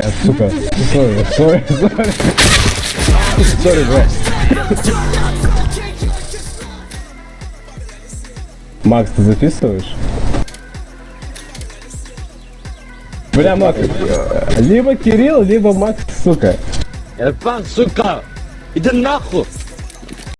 Блядь, сука. Sorry, sorry, sorry. Sorry, бля. Макс, ты записываешь? Бля, Макс, либо Кирилл, либо Макс, сука. Ирфан, сука! Иди нахуй!